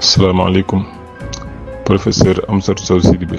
salaamaaleykum professeur Amsatou Sow Sidibé.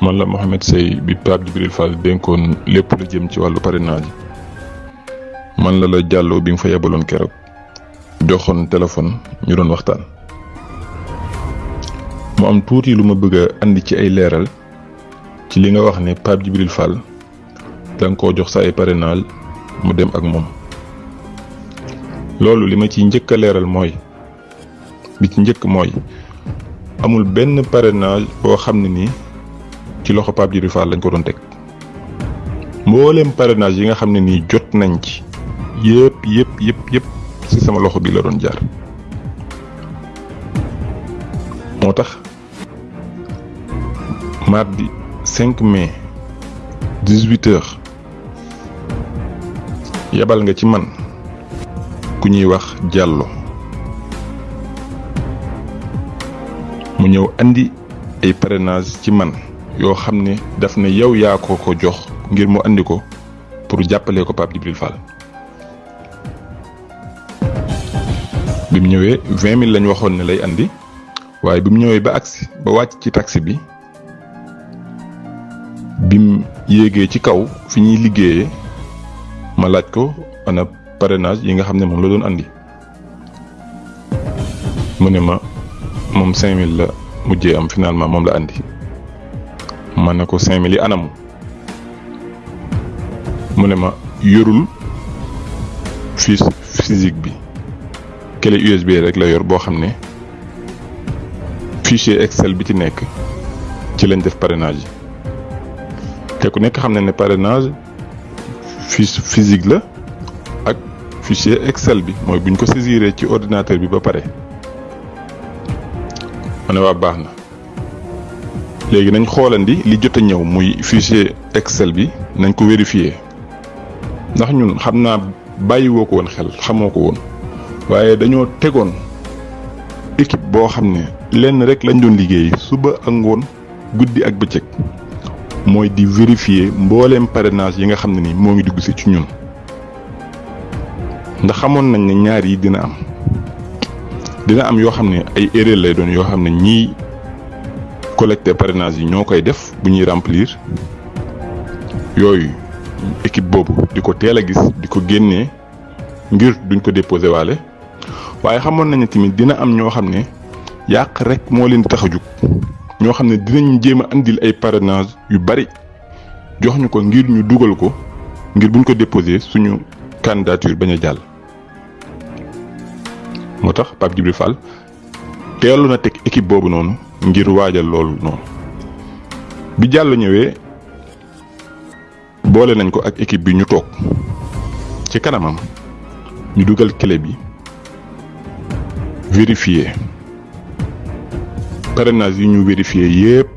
Man la Mohamed Sey bi Pape Djibril Fall dénkoon lépp lu jëm ci wàllu parrainage. Man la la jàlloo bi nga fa yebaloon keroog. Joxoon téléphone ñu doon waxtaan. Mu am tuuti lu bëgg andi ci ay leeral ci li nga wax ne Pape Djibril Fall da nga koo jox sa ay parrainage mu dem ak moom. Loolu li ciy njëkk bi ci njëkk mooy amul benn parrainage boo xam ne nii ci loxo Pape Djibril Fall lañ ko doon teg. Mboolem parrainage yi nga xam ne nii jot nañ ci yëpp yëpp yëpp yëpp ci sama loxo bi la doon jaar. Moo tax mardi 5 mai 18 heures yebal nga ci man ku ñuy wax Diallo mu ñëw andi ay parrainage ci man yoo xam ne daf ne yow yaa ko ko jox ngir mu andi ko pour jàppale ko Pape Djibril Fall. Bi vingt mille lañ waxoon ne lay andi waaye bi ñëwee ba agsi ba wàcc ci taxi bi bi mu yéegee ci kaw fi ñuy ma laaj ko ana parrainage yi nga xam ne moom la doon andi? Mu ne ma cinq mille la mujjee am finalement moom la andi. Ma ne ko cinq anamu mu ma yorul fiche physique bi. Clé USB rek la yor boo xam fichier Excel bi ci nekk ci lañ def parrainage te ku nekk xam ne parrainage fiche physique la ak fichier Excel bi. Mooy buñ ko saisiré ci ordinateur bi ba pare ma ne waa baax na. Léegi nañ xoolandi li jot a ñëw muy fichier Excel bi nañ ko vérifier. Ndax ñun xam naa bàyyiwoo ko woon xel xamoo ko woon. Waaye dañoo tegoon équipe boo xam ne lenn rek lañ doon liggéey suba ak ngoon guddi ak bëccëg. Mooy di vérifier mbooleem parrainage yi nga xam ne ni moo ngi dugg si ci ñun. Ndax xamoon nañ ne ñaar yi dina am. Dina am yoo xam ne ay erreur lay doon yoo xam ne ñiy collecté parrainage yi ñoo def bu ñuy remplir. Yooyu équipe di ko teel gis di ko génnee ngir duñ ko déposé waale. Waaye xamoon nañ ne tamit dina am ñoo xam ne rek moo leen tax a jug. Dinañ andil ay parrainage yu bari jox ko ngir ñu dugal ko ngir buñ ko déposé suñu candidature bañ. Moo tax Pape Djibril Fall teelu na teg équipe boobu noonu ngir waajal loolu noonu. Bi jàll ñëwee boole nañ ko ak équipe bi ñu toog. Ci kanamam ñu dugal clé bi vérifier. Parrainage yi ñu vérifier yépp.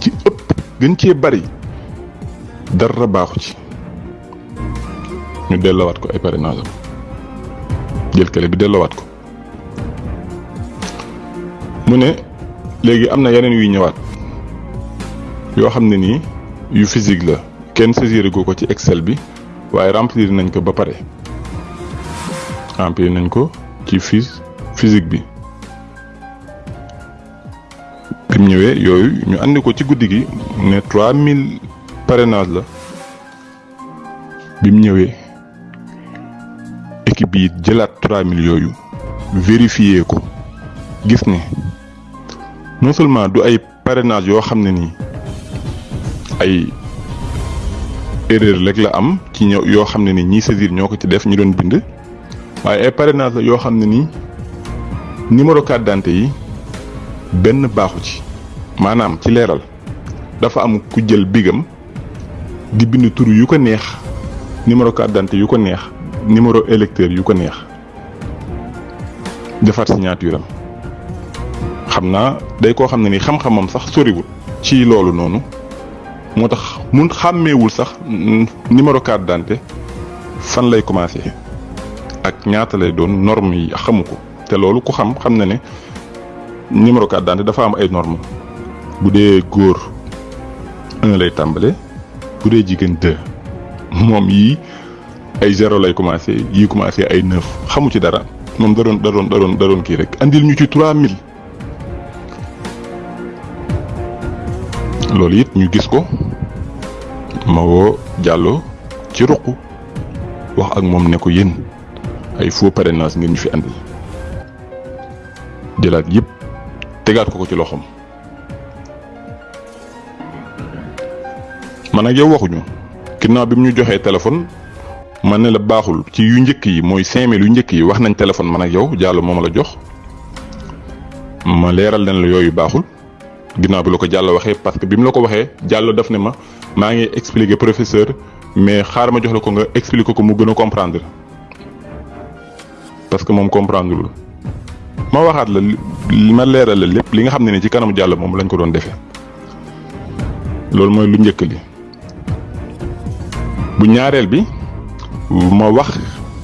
Ci ëpp gën bari dara baaxu ci. Ñu delloowaat ko ay parrainage jël clé bi delloowaat ko. Mu ne léegi am na yeneen yuy ñëwaat yoo xam ne yu physique la. Kenn saisir ci Excel bi waaye remplir nañ ko ba pare. Remplir nañ ko ci fiche physique bi. Bi mu ñëwee yooyu ñu andi ko ci guddi gi ne 3000 parrainage la. Bi mu ñëwee équipe bi jëlaat 3000 yooyu vérifier ko gis ne non seulement du ay parrainage yoo xam ne nii ay erreur rek la am ci ñëw yoo xam ne ni ñii saisir ñoo ko ci def ñu doon bind waaye ay parrainage la yoo xam ne nii numéro carte d'identité yi benn baaxu ci. Maanaam ci leeral dafa am ku jël bigam di bind tur yu ko neex numéro carte d'identité yu ko neex numéro électeur yu ko neex. Defar signature am. Xam naa day koo xam ne ni xam-xamam sax soriwul ci loolu noonu. Moo tax mun xàmmeewul sax numéro carte d'identité fan lay commencé ak ñaata lay doon norme yi xamu ko. Te loolu ku xam xam na ne numéro carte d'identité dafa am ay normes. Bu dee góor un lay tàmbale bu dee jigéen deux. Moom yii ay zéro lay commencé yii commencé ay neuf xamu ci dara. Moom da doon da doon da rek. Andil ñu ci 3000 loolu it ñu gis ko. Ma woo Diallo ci ruq wax ak moom ne ko ay faux parrainage ngeen fi andil. Jëlaat yëpp tegaat ko ko ci loxoom. Man ak yow waxuñu. Ginnaaw bi mu ñu téléphone man ne la baaxul ci yu njëkk yi mooy 5000 yu njëkk yi wax nañ téléphone man ak yow Diallo moo ma la jox ma leeral leen la yooyu baaxul ginnaaw bi la ko Diallo parce que bi mu la ko waxee Diallo daf ne ma maa ngi expliquer professeur mais xaar ma jox la ko nga expliquer ko mu gën a comprendre parce que moom comprendre lul ma waxaat la ma leeral la lépp li nga xam ne ni ci kanamu Diallo moom lañ ko doon defee loolu mooy lu njëkk li bu ñaareel bi ma wax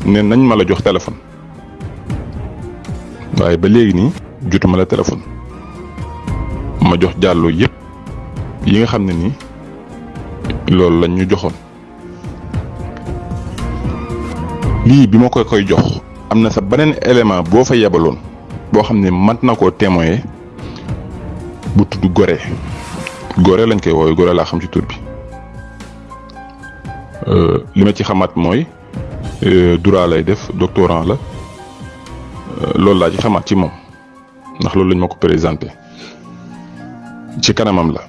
ne nañ ma la jox téléphone. waaye ba léegi nii jotuma la téléphone. ma jox jàlloo yëpp yi nga xam ne nii loolu lañ ñu joxoon. lii bi ma ko koy jox am na sa beneen élément boo fa yebaloon boo xam ne mat na koo témoigner bu tudd Gorée. Gorée lañ koy woowee Gorée laa xam ci tur bi. Li ma ci xamaat mooy droit lay def doctorant la. Loolu laa ci xamaat ci moom. Ndax loolu lañ ma ko ci kanamam la.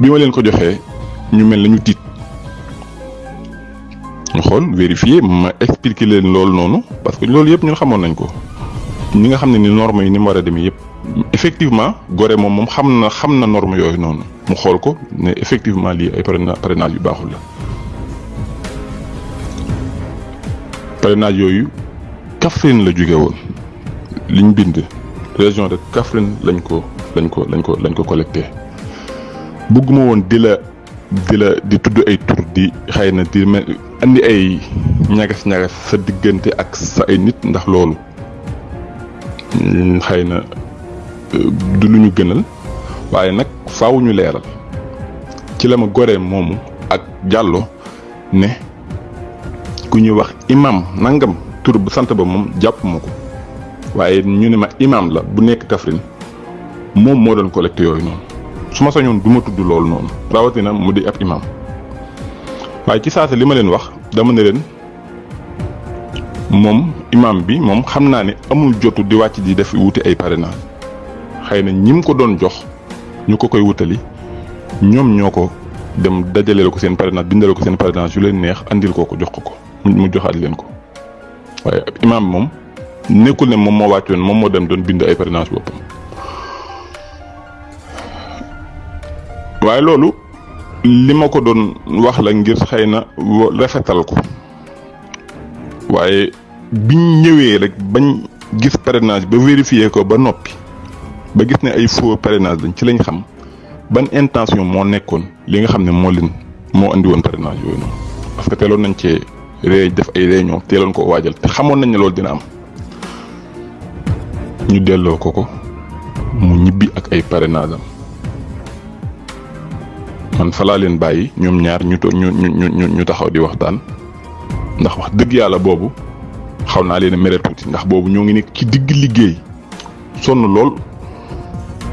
Bi ma ko ñu mel ñu vérifier ma expliquer parce que loolu yëpp ñun xamoon nañ ko. Ñi nga xam ne ni normes yi ni mu effectivement Gorée moom moom xam norme yooyu noonu. Mu xool ko effectivement lii ay parrainage yu la parrainage yooyu Kaffrine la jóge woon. Liñ bind région de Kaffrine lañ ko lañ ko lañ ko lañ ko collecté. Bëgguma woon di la di la di tudd ay tur di xëy na di mel andi ay ñagas ñagas sa diggante ak sa ay nit ndax loolu. Xëy na du lu ñu gënal waaye nag faaw ñu leeral. Ci la ma Gorée moomu ak Diallo ne ku ñuy wax imam nangam tur bu sant ba moom jàpp ma ko. Waaye ñu ne ma imam la bu nekk Kaffrine moom moo doon collecté yooyu noonu. Su ma sañoon du ma tudd loolu noonu rawatina mu di ab imam. Waaye ci saasa li ma leen wax dama ne leen moom imam bi moom xam naa ne amul jotu di wàcc di def wuti ay parrainage. Xëy na ñim ko doon jox ñu ko koy wutali ñoom ñoo ko dem dajaleel ko seen parrainage bindal ko seen parrainage yu leen neex andil ko ko jox ko mu joxaat leen ko waaye imam bi moom nekkul ne moom moo wàccoon moom moo dem doon bind ay parrainage boppam waaye loolu li ma ko doon wax la ngir xëy na rafetal ko waaye biñ ñëwee rek bañ gis parrainage ba vérifier ko ba noppi ba gis ne ay faux parrainage lañ ci lañ xam ban intention moo nekkoon li nga xam ne moo leen moo andi woon parrainage yooyu noonu parce que teeloon nañ ree def ay réunion teeloon ko waajal te xamoon nañ ne loolu dina am. Ñu delloo ko ko mu ñibbi ak ay parrainage man fa laa leen bàyyi ñoom ñaar ñu ñu ñu ñu taxaw di waxtaan. Ndax wax dëgg yàlla boobu xaw naa leen a tuuti ndax boobu ñoo ngi nekk ci digg liggéey. Lool.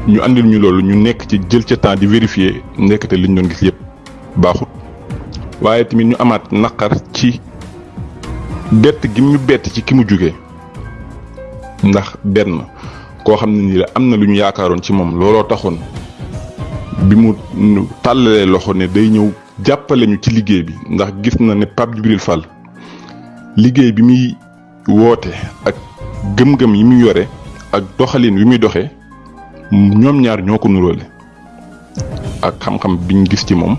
Ñu andil ñu loolu ñu nekk ci jël ca temps di vérifier nekkate liñ doon gis yëpp baaxut. Waaye tamit ñu amaat naqar ci bett gi ñu bett ci ki mu jóge ndax benn koo xam ne nii la am na lu ñu yaakaaroon ci moom looloo taxoon bi mu tàllalee loxo ne day ñëw jàppale ñu ci liggéey bi ndax gis na ne Pape Djibril Fall liggéey bi muy woote ak gëm-gëm yi muy yore ak doxalin wi muy doxee ñoom ñaar ñoo ko nuróole ak xam-xam biñ gis ci moom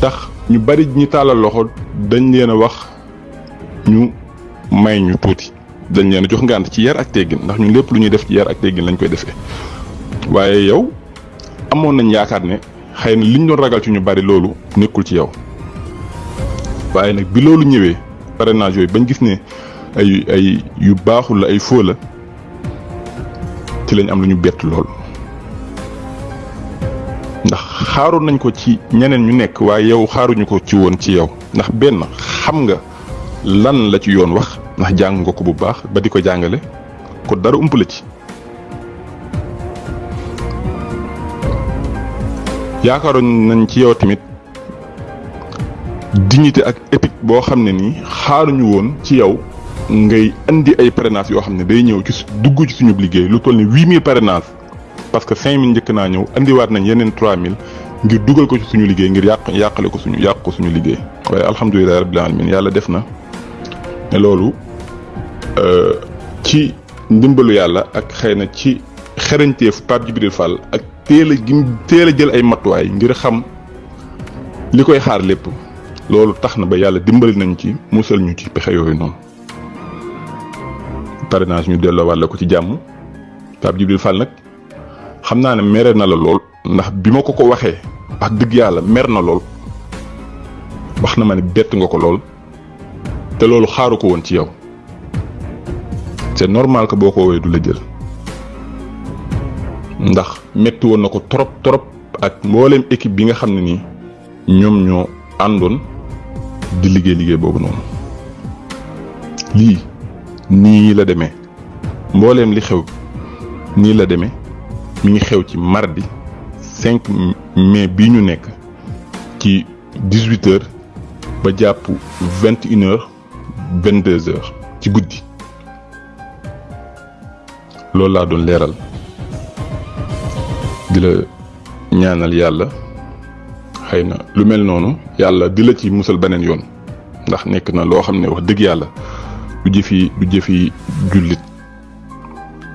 tax ñu bari ñi tàllal loxo dañ leen a wax ñu may ñu tuuti. Dañ leen jox ngànt ci yar ak teggin ndax ñun lépp lu ñuy def ci yar ak teggin lañ koy defee. Waaye yow amoon nañ yaakaar ne xëy na liñ doon ragal ci ñu bari loolu nekkul ci yow. Waaye nag bi loolu ñëwee parrainage yooyu bañ gis ne ay yu baaxul la ay faux la ci lañ am lu ñu bett lool. Ndax xaaroon nañ ko ci ñeneen ñu nekk waaye yow xaaruñu ko ci woon ci yow. Ndax benn xam nga lan la ci yoon wax ndax jàng nga ko bu baax ba di ko jàngale ko dara ump la ci. Yaakaaroon nañ ci yow tamit dignité ak éthique boo xam ne xaaruñu woon ci yow ngay indi ay parrainage yoo xam ne day ñëw ci dugg ci suñu liggéey lu toll ni huit mille parrainage parce que cinq mille njëkk naa ñëw indiwaat nañ yeneen trois mille ngir dugal ko ci suñu liggéey ngir yàq yàqale ko suñu yàq ko suñu liggéey. Waaye alhamdulilah rabbil alamin yàlla def na ne loolu ci ndimbalu yàlla ak xëy na ci xerañteef Pape Djibril Fall ak teel a gi teel a jël ay matuwaay ngir xam li koy xaar lépp loolu tax ba yàlla dimbali nañ ci musal ñu ci pexe yooyu noonu. Parrainage ñu delloo wàlle ko ci jàmm. Pape Djibril Fall nag xam naa ne na la lool ndax ko ko waxee wax dëgg mer na lool. Ma nga ko lool te loolu xaaru ko woon ci yow. C'est normal que boo ko woowee du ndax metti trop trop ak équipe bi nga la li xew nii la demee. Mi ngi xew ci mardi 5 mai bii ñu ci 18 heures ba jàpp 21 heures 22 heures ci guddi. Loolu laa doon leeral. Di la ñaanal yàlla xëy lu mel noonu yàlla di ci musal beneen yoon. Ndax nekk na loo xam wax dëgg du jëfi du jëfi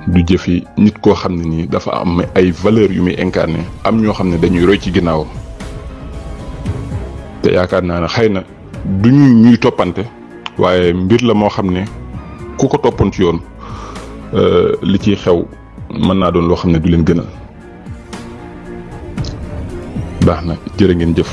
du jëfi nit koo xam ne nii dafa am ay valeurs yu muy incarné am ñoo xam dañuy roy ci ginnaawam. Te yaakaar naa xëy na du ñu ñuy toppante waaye mbir la moo xam ne ku ko toppoon ci yoon li ciy xew mën naa doon loo xam ne du leen gënal baax na jërë ngeen jëf.